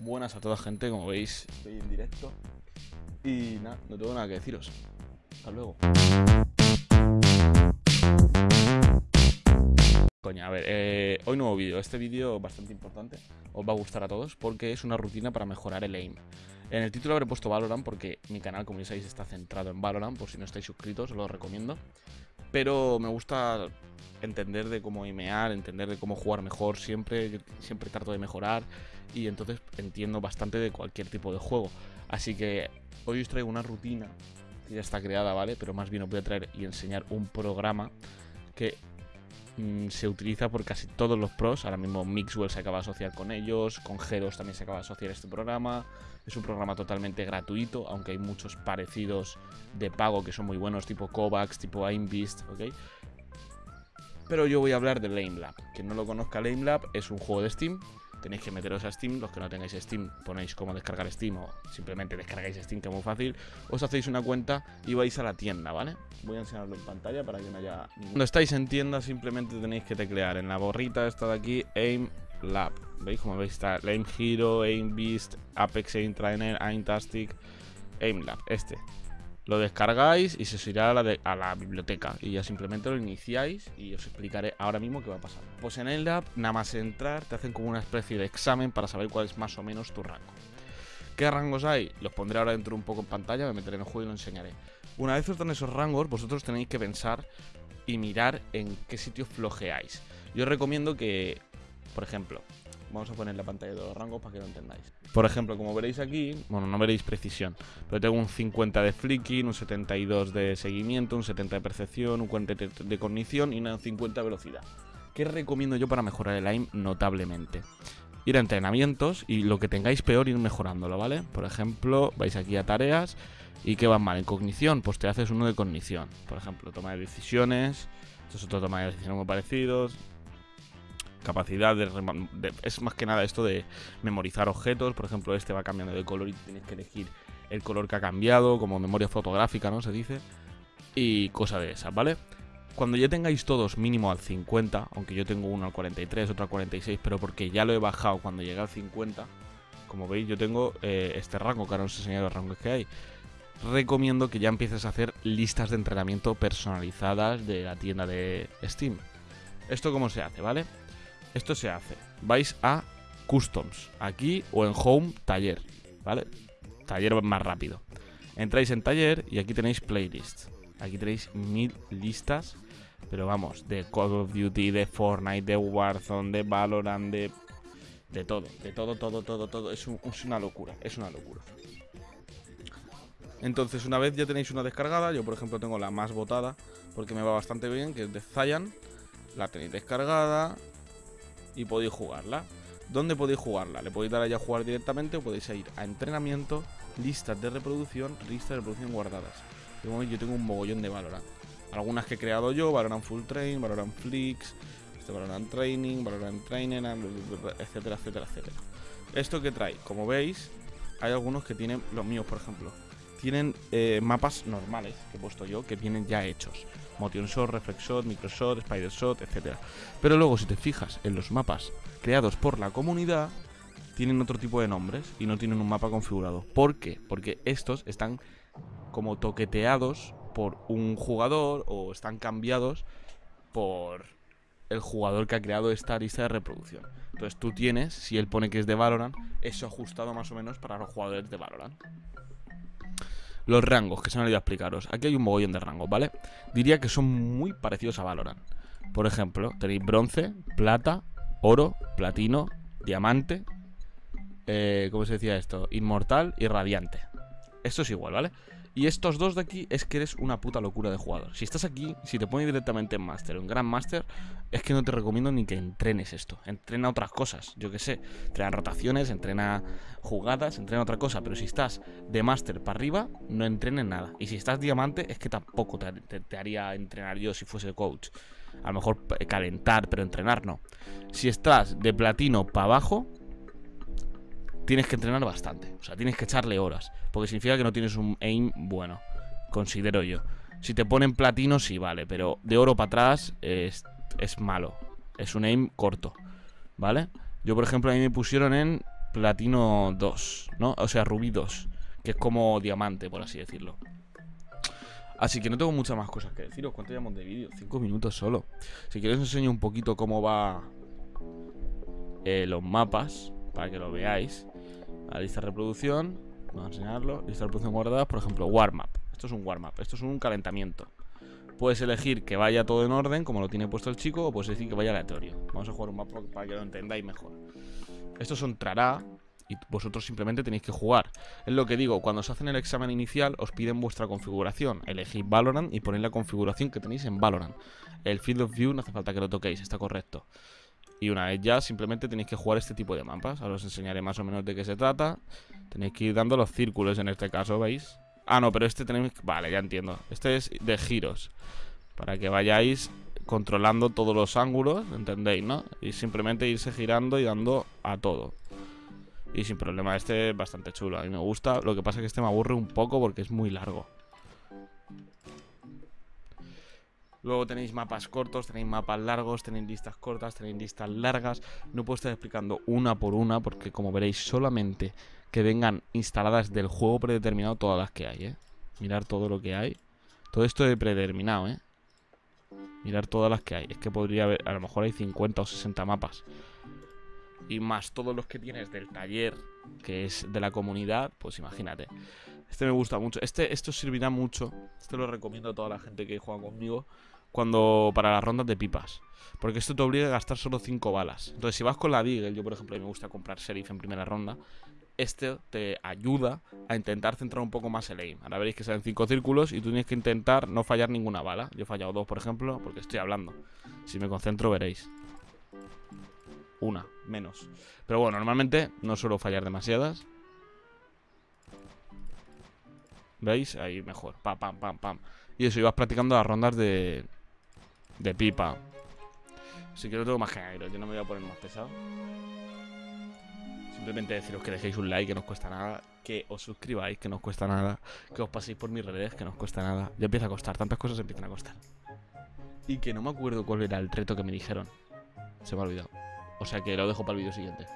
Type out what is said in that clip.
Buenas a toda gente, como veis, estoy en directo. Y nada, no tengo nada que deciros. Hasta luego. Coña, a ver, eh, hoy nuevo vídeo. Este vídeo bastante importante. Os va a gustar a todos porque es una rutina para mejorar el aim. En el título habré puesto Valorant porque mi canal, como ya sabéis, está centrado en Valorant. Por si no estáis suscritos, os lo recomiendo. Pero me gusta entender de cómo aimear, entender de cómo jugar mejor siempre. Siempre trato de mejorar y entonces entiendo bastante de cualquier tipo de juego. Así que hoy os traigo una rutina que ya está creada, ¿vale? Pero más bien os voy a traer y enseñar un programa que mm, se utiliza por casi todos los pros. Ahora mismo Mixwell se acaba de asociar con ellos, con G2 también se acaba de asociar este programa. Es un programa totalmente gratuito, aunque hay muchos parecidos de pago que son muy buenos, tipo Kovacs, tipo AimBeast, ¿ok? Pero yo voy a hablar de LameLab. Quien no lo conozca, LameLab es un juego de Steam tenéis que meteros a Steam. Los que no tengáis Steam, ponéis cómo descargar Steam o simplemente descargáis Steam, que es muy fácil. Os hacéis una cuenta y vais a la tienda, ¿vale? Voy a enseñarlo en pantalla para que no haya Cuando estáis en tienda, simplemente tenéis que teclear en la borrita esta de aquí, Aim Lab. ¿Veis? Como veis está Aim Hero, Aim Beast, Apex Aim Trainer, Aim Tastic, Aim Lab. Este lo descargáis y se os irá a la, biblioteca y ya simplemente lo iniciáis y os explicaré ahora mismo qué va a pasar. Pues en el lab, nada más entrar, te hacen como una especie de examen para saber cuál es más o menos tu rango. ¿Qué rangos hay? Los pondré ahora dentro un poco en pantalla, me meteré en el juego y lo enseñaré. Una vez os dan esos rangos, vosotros tenéis que pensar y mirar en qué sitio flojeáis. Yo os recomiendo que, por ejemplo, Vamos a poner la pantalla de los rangos para que lo entendáis. Por ejemplo, como veréis aquí, bueno, no veréis precisión, pero tengo un 50 de flicking, un 72 de seguimiento, un 70 de percepción, un 40 de cognición y un 50 de velocidad. ¿Qué recomiendo yo para mejorar el aim notablemente? Ir a entrenamientos y lo que tengáis peor ir mejorándolo, ¿vale? Por ejemplo, vais aquí a tareas y ¿qué van mal? En cognición, pues te haces uno de cognición. Por ejemplo, toma de decisiones, esto es otro toma de decisiones muy parecidos, capacidad de, Es más que nada esto de memorizar objetos. Por ejemplo, este va cambiando de color y tienes que elegir el color que ha cambiado, como memoria fotográfica, ¿no? Se dice. Y cosa de esas, ¿vale? Cuando ya tengáis todos mínimo al 50, aunque yo tengo uno al 43, otro al 46, pero porque ya lo he bajado cuando llegué al 50, como veis yo tengo eh, este rango, que ahora os enseñaré los rangos que hay. Recomiendo que ya empieces a hacer listas de entrenamiento personalizadas de la tienda de Steam. ¿Esto cómo se hace, vale? Esto se hace. Vais a Customs, aquí o en Home, Taller, ¿vale? Taller más rápido. Entráis en Taller y aquí tenéis Playlist. Aquí tenéis mil listas, pero vamos, de Call of Duty, de Fortnite, de Warzone, de Valorant, de... De todo, de todo, todo, todo, todo. Es, es una locura, es una locura. Entonces, una vez ya tenéis una descargada, yo por ejemplo tengo la más votada, porque me va bastante bien, que es de Zayan. La tenéis descargada, y podéis jugarla. ¿Dónde podéis jugarla? Le podéis dar allá a jugar directamente o podéis ir a entrenamiento, listas de reproducción, listas de reproducción guardadas. yo tengo un mogollón de Valorant. Algunas que he creado yo, Valorant Full Train, Valorant Flix, este Valorant Training, Valorant Trainer, etcétera, etcétera, etcétera. Esto que trae, como veis, hay algunos que tienen, los míos por ejemplo, tienen eh, mapas normales que he puesto yo, que vienen ya hechos. Motion Shot, Reflex Shot, Microshot, Spider Shot, etc. Pero luego si te fijas en los mapas creados por la comunidad, tienen otro tipo de nombres y no tienen un mapa configurado. ¿Por qué? Porque estos están como toqueteados por un jugador o están cambiados por el jugador que ha creado esta lista de reproducción. Entonces tú tienes, si él pone que es de Valorant, eso ajustado más o menos para los jugadores de Valorant. Los rangos, que se han olvidado explicaros. Aquí hay un mogollón de rangos, ¿vale? Diría que son muy parecidos a Valorant. Por ejemplo, tenéis bronce, plata, oro, platino, diamante. Eh, ¿Cómo se decía esto? Inmortal y radiante. Esto es igual, ¿vale? Y estos dos de aquí es que eres una puta locura de jugador. Si estás aquí, si te pones directamente en Master o en Grand Master, es que no te recomiendo ni que entrenes esto. Entrena otras cosas, yo que sé. Entrena rotaciones, entrena jugadas, entrena otra cosa. Pero si estás de Master para arriba, no entrenes nada. Y si estás diamante, es que tampoco te, haría entrenar yo si fuese coach. A lo mejor calentar, pero entrenar no. Si estás de platino para abajo, tienes que entrenar bastante. O sea, tienes que echarle horas. Porque significa que no tienes un aim bueno. Considero yo. Si te ponen platino, sí, vale. Pero de oro para atrás es, es malo. Es un aim corto. ¿Vale? Yo, por ejemplo, a mí me pusieron en platino 2, ¿no? O sea, rubí 2, que es como diamante, por así decirlo. Así que no tengo muchas más cosas que deciros. ¿Cuánto llevamos de vídeo? Cinco minutos solo. Si queréis os enseño un poquito cómo va eh, los mapas, para que lo veáis. La lista de reproducción, vamos a enseñarlo. Lista de reproducción guardada, por ejemplo, warm up. Esto es un warm up, esto es un calentamiento. Puedes elegir que vaya todo en orden, como lo tiene puesto el chico, o puedes decir que vaya aleatorio. Vamos a jugar un mapa para que lo entendáis mejor. Estos son trará, y vosotros simplemente tenéis que jugar. Es lo que digo, cuando os hacen el examen inicial os piden vuestra configuración. Elegid Valorant y ponéis la configuración que tenéis en Valorant. El Field of View no hace falta que lo toquéis, está correcto. Y una vez ya, simplemente tenéis que jugar este tipo de mapas. Ahora os enseñaré más o menos de qué se trata. Tenéis que ir dando los círculos en este caso, ¿veis? Ah, no, pero este tenéis... Vale, ya entiendo. Este es de giros. Para que vayáis controlando todos los ángulos, ¿entendéis, no? Y simplemente irse girando y dando a todo. Y sin problema, este es bastante chulo. A mí me gusta. Lo que pasa es que este me aburre un poco porque es muy largo. Luego tenéis mapas cortos, tenéis mapas largos, tenéis listas cortas, tenéis listas largas. No puedo estar explicando una por una porque como veréis solamente que vengan instaladas del juego predeterminado todas las que hay, ¿eh? Mirar todo lo que hay. Todo esto de predeterminado, ¿eh? Mirar todas las que hay. Es que podría haber, a lo mejor hay 50 o 60 mapas. Y más todos los que tienes del taller, que es de la comunidad, pues imagínate. Este me gusta mucho. Este, esto servirá mucho. Este lo recomiendo a toda la gente que juega conmigo. Cuando. Para las rondas de pipas. Porque esto te obliga a gastar solo 5 balas. Entonces, si vas con la Deagle, yo por ejemplo, me gusta comprar Sheriff en primera ronda. Este te ayuda a intentar centrar un poco más el aim. Ahora veréis que salen 5 círculos y tú tienes que intentar no fallar ninguna bala. Yo he fallado dos, por ejemplo, porque estoy hablando. Si me concentro, veréis. Una, menos. Pero bueno, normalmente no suelo fallar demasiadas. ¿Veis? Ahí mejor. Pam, pam, pam, pam. Y eso, ibas practicando las rondas de, de pipa. Así que no tengo más que añadir. Yo no me voy a poner más pesado. Simplemente deciros que dejéis un like, que no os cuesta nada. Que os suscribáis, que no os cuesta nada. Que os paséis por mis redes, que no os cuesta nada. Ya empieza a costar. Tantas cosas empiezan a costar. Y que no me acuerdo cuál era el reto que me dijeron. Se me ha olvidado. O sea que lo dejo para el vídeo siguiente.